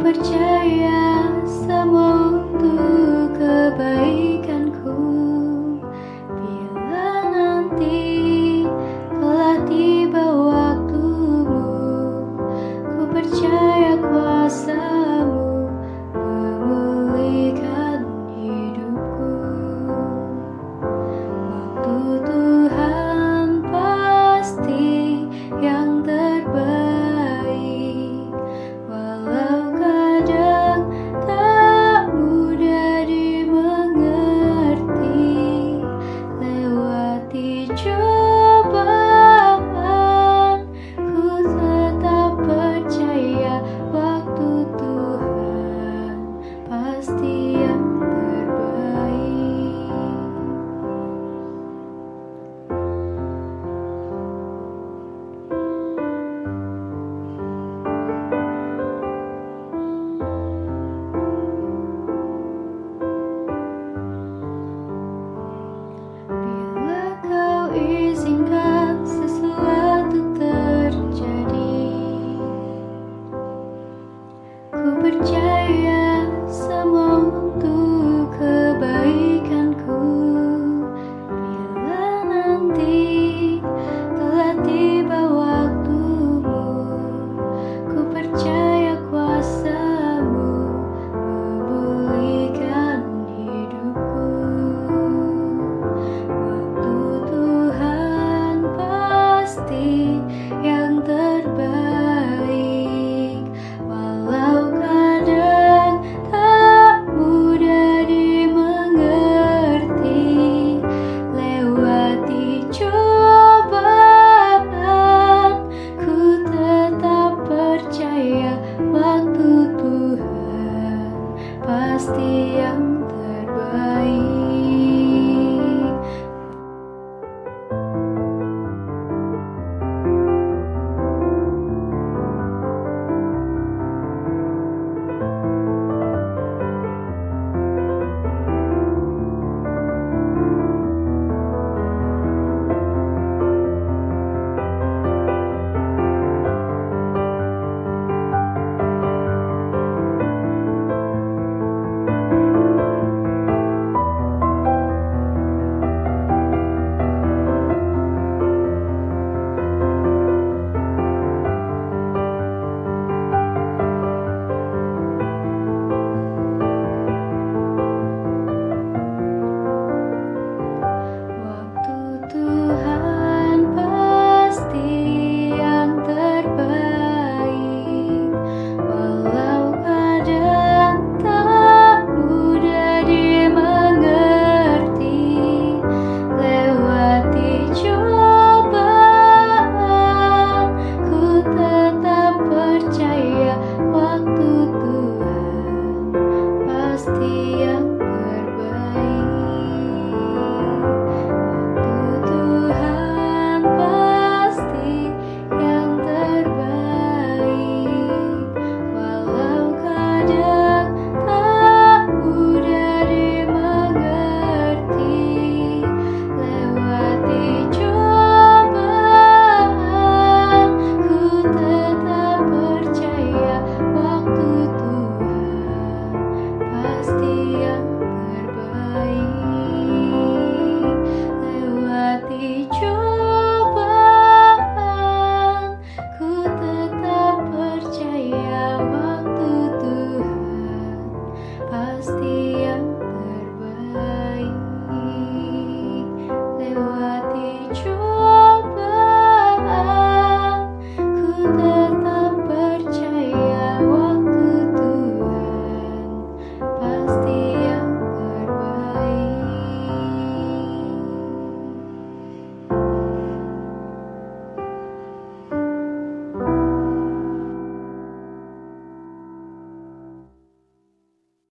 percaya semua untuk kebaikanku. Ku percaya pasti yang terbaik. The.